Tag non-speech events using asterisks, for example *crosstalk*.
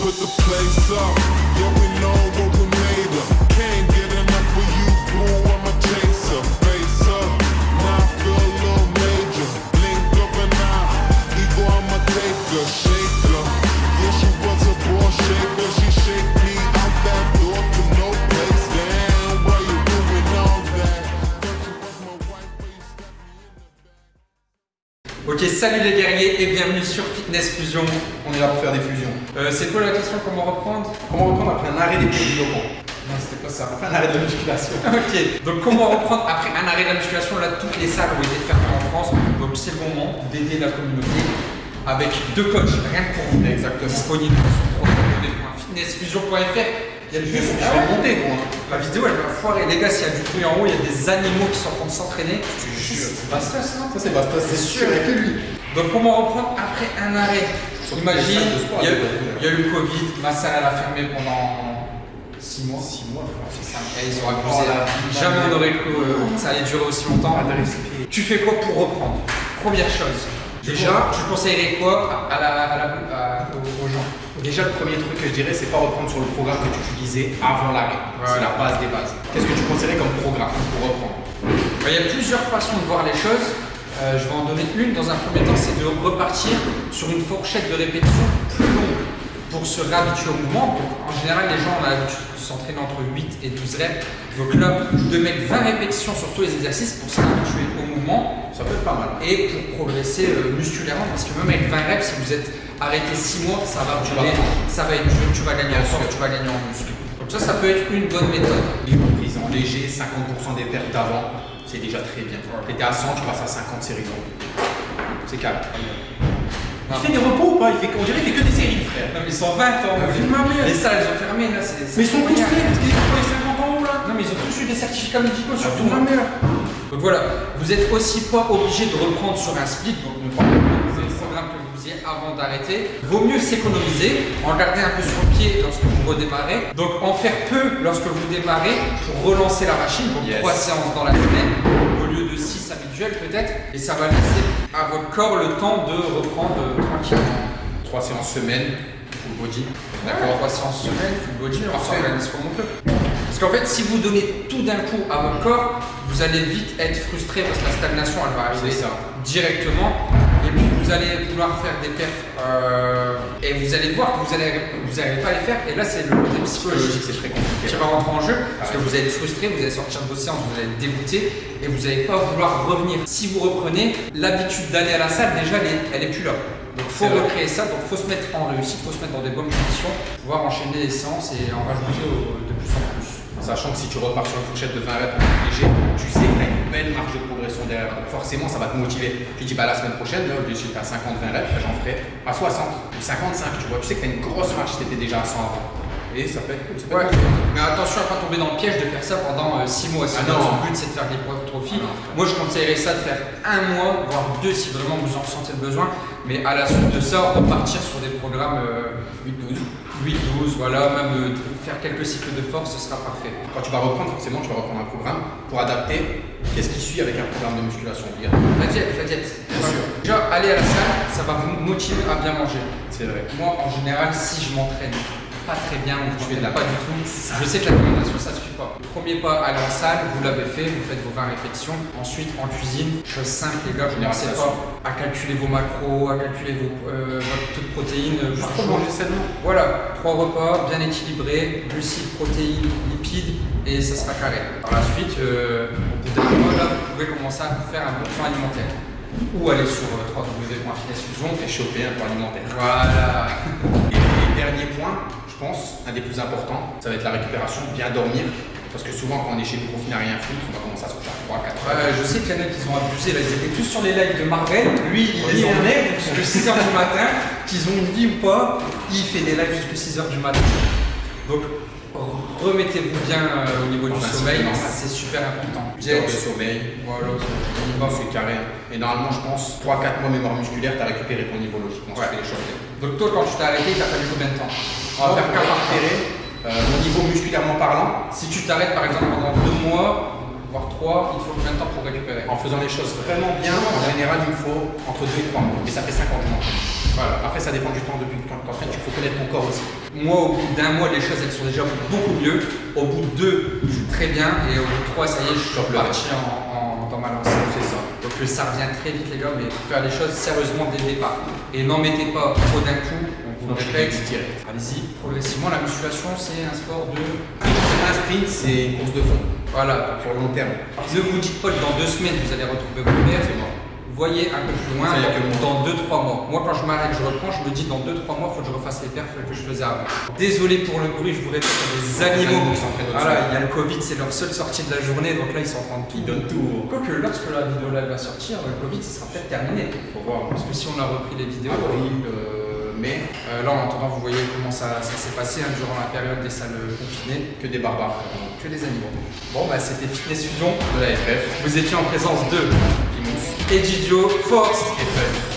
put the place up. Yeah, we know what we made of. Can't get enough of you, boo. I'm a chaser. Face up, now I feel a little major. Blink of an eye, ego, I'm a taker. Ok, salut les guerriers et bienvenue sur Fitness Fusion. On est là pour faire des fusions. Euh, c'est quoi la question Comment reprendre? Comment reprendre après un arrêt des produits locaux Non, c'était pas ça. Après un arrêt de la musculation. *laughs* Ok, donc comment reprendre après un arrêt de la musculation? Là, toutes les salles ont été fermées en France, donc c'est le moment d'aider la communauté avec deux coachs, rien que pour vous. Exactement. Disponibles sur www.fitnessfusion.fr. Il y a juste. Je vais monter, gros. La vidéo elle va foirer. Les gars, s'il y a du bruit en haut, il y a des animaux qui sont en train de s'entraîner. Je te jure. C'est pas ça, ça c'est Bastos, c'est sûr. Il y a que lui. Donc comment reprendre après un arrêt Imagine, il y, a, y eu le Covid, ma salle elle a fermé pendant 6 mois. 6 mois. C'est ça. Et ils ont abusé. Oh Jamais on aurait cru euh, que ça allait durer aussi longtemps. Tu fais quoi pour reprendre? Première chose. Déjà, tu conseillerais quoi à la, à la- à- aux, gens? Déjà, le premier truc que je dirais, c'est pas reprendre sur le programme que tu utilisais avant l'arrêt. C'est la base des bases. Qu'est-ce que tu conseillerais comme programme pour reprendre? Bah, Il y a plusieurs façons de voir les choses. Euh, je vais en donner une dans un premier temps, c'est de repartir sur une fourchette de répétition plus longue pour se réhabituer au mouvement. En général, les gens ont l'habitude de s'entraîner entre 8 et 12 reps. Donc là, de mettre 20 répétitions sur tous les exercices pour s'habituer au mouvement Ça peut être pas mal. et pour progresser euh, musculairement. Parce que même avec 20 reps, si vous êtes arrêté 6 mois, ça va durer, ça va être tu vas gagner en force, tu vas gagner en muscle. Donc ça, ça peut être une bonne méthode. Les reprises en léger, 50% des pertes d'avant, c'est déjà très bien. Tu étais à 100, tu passes à 50 séries. C'est calme. Il fait des repos ou pas? Il fait, On dirait qu'il fait que des séries, frère. Non mais ils sont 20 ans. Ah, vu ma mère. Les salles elles ont fermé là. c'est- Mais ils sont tous prêts, parce qu'ils ont les 50 ans là Non mais ils ont tous eu des certificats médicaux Ah, surtout. ma mère. Donc voilà, vous êtes aussi pas obligé de reprendre sur un split, donc ne prenez pas le programme que vous faisiez avant d'arrêter. Vaut mieux s'économiser, en garder un peu sur le pied lorsque vous redémarrez. Donc en faire peu lorsque vous démarrez pour relancer la machine, donc Yes. 3 séances dans la semaine lieu de 6 habituelles peut-être. Et ça va laisser à votre corps le temps de reprendre euh, tranquillement. 3 séances semaine, full body. D'accord, 3 séances semaine, full body, on s'organise comme on peut. Parce qu'en fait, si vous donnez tout d'un coup à votre corps, vous allez vite être frustré parce que la stagnation, elle va arriver ça. directement. Allez vouloir faire des perfs euh, et vous allez voir que vous allez, vous allez pas les faire. Et là, c'est le côté psychologique C'est très compliqué. qui va rentrer en jeu parce que vous allez être frustré, vous allez sortir de vos séances, vous allez être dégoûté et vous n'allez pas vouloir revenir. Si vous reprenez, l'habitude d'aller à la salle, déjà, elle est, elle est plus là. Donc faut recréer ça, donc faut se mettre en réussite, faut se mettre dans des bonnes conditions, pouvoir enchaîner les séances et en rajouter au- de plus en plus. Sachant que si tu repars sur une fourchette de 20 reps léger, tu sais que tu as une belle marge de progression derrière. Donc forcément, ça va te motiver. Tu dis, bah la semaine prochaine, là, au lieu d'être à 50-20 reps, bah, j'en ferai à 60 ou 55. Tu vois, tu sais que tu as une grosse marge si tu étais déjà à 100 avant. Et ça peut être cool. Ça peut Ouais. être. Mais attention à pas tomber dans le piège de faire ça pendant 6 mois. Si Ah non. but c'est de faire de l'hypertrophie, Ah moi je conseillerais ça de faire un mois, voire deux si vraiment vous en ressentez le besoin. Mais à la suite de ça, repartir sur des programmes euh, 8-12. 8-12, voilà, même euh, faire quelques cycles de force, ce sera parfait. Quand tu vas reprendre, forcément, tu vas reprendre un programme pour adapter. Qu'est-ce qui suit avec un programme de musculation La diète, la diète. Bien sûr. Déjà, aller à la salle, ça va vous motiver à bien manger. C'est vrai. Moi, en général, si je m'entraîne pas très bien je de la- pas du tout, je sais que l'alimentation ça suffit pas. Le premier pas, aller en salle, vous l'avez fait, vous faites vos 20 répétitions. Ensuite, en cuisine, chose simple, les gars, ne commencez Généralisation. pas à calculer vos macros, à calculer vos, euh, votre taux de protéines euh, Juste pour manger sainement. Voilà, trois repas bien équilibrés, glucides, protéines, lipides, et ça sera carré. Par la suite, euh, au bout d'un mois, là, vous pouvez commencer à faire un bon plan alimentaire. Ou aller sur www.fitnessfusion. Et choper un plan alimentaire. Voilà. Un des plus importants, ça va être la récupération, bien dormir. Parce que souvent, quand on est chez prof, n'a rien foutre, on va commencer à se coucher à 3, 4 heures. Ouais, je sais qu'il y en a qui ont abusé, là, ils étaient tous sur les lives de Marvel. Lui, il ils ont- emmène jusqu'à 6h du matin, qu'ils ont une vie ou pas, il fait des lives jusqu'à 6h du matin. Donc, remettez-vous bien euh, au niveau du sommeil, c'est super important. 8 heures de sommeil, Voilà, c'est carré. Et normalement, je pense, 3-4 mois mémoire musculaire, tu as récupéré ton niveau logiquement. Ouais. Les choses. Donc toi, quand tu t'es arrêté, t'as fallu combien de temps On va faire récupérer euh, mon niveau musculairement parlant Si tu t'arrêtes par exemple pendant deux mois, voire trois, il faut combien de temps pour récupérer en faisant les choses vraiment bien. En général, il me faut entre 2 et 3 mois. Et ça fait 5 ans que je m'entraîne. Voilà. Après, ça dépend du temps depuis que tu t'entraînes. Il faut connaître ton corps aussi. Moi, au bout d'un mois, les choses elles sont déjà beaucoup mieux. Au bout de deux, je suis très bien. Et au bout de trois, ça y est, je suis reparti en, en- dans ma lancée. C'est ça. Donc euh, ça revient très vite, les gars, mais faire les choses sérieusement dès le départ. Et n'en mettez pas trop d'un coup. Direct. Allez-y, progressivement. La musculation, c'est un sport de. Un sprint, c'est une course de fond. Voilà. Sur le long terme. Ne vous dites pas que dans deux semaines, vous allez retrouver votre père. C'est mort. Voyez un peu plus loin, dans 2-3 mois. Moi, quand je m'arrête, je reprends, je me dis dans 2-3 mois, il faut que je refasse les perfs que je faisais avant. Désolé pour le bruit, je vous répète, il des animaux. qui s'entraînent Voilà, il y a le Covid, c'est leur seule sortie de la journée, donc là, ils sont en train de tout. Ils donnent tout. Quoique, lorsque la vidéo là va sortir, le Covid, ce sera peut-être terminé. Faut voir. Parce que si on a repris les vidéos. Euh, mai, Euh, là, en attendant, vous voyez comment ça, s'est passé hein, durant la période des salles confinées. que des barbares. Que des animaux. Bon, bah, c'était Fitness Fusion. De la FF, Vous étiez en présence de Pimous Force et Fun.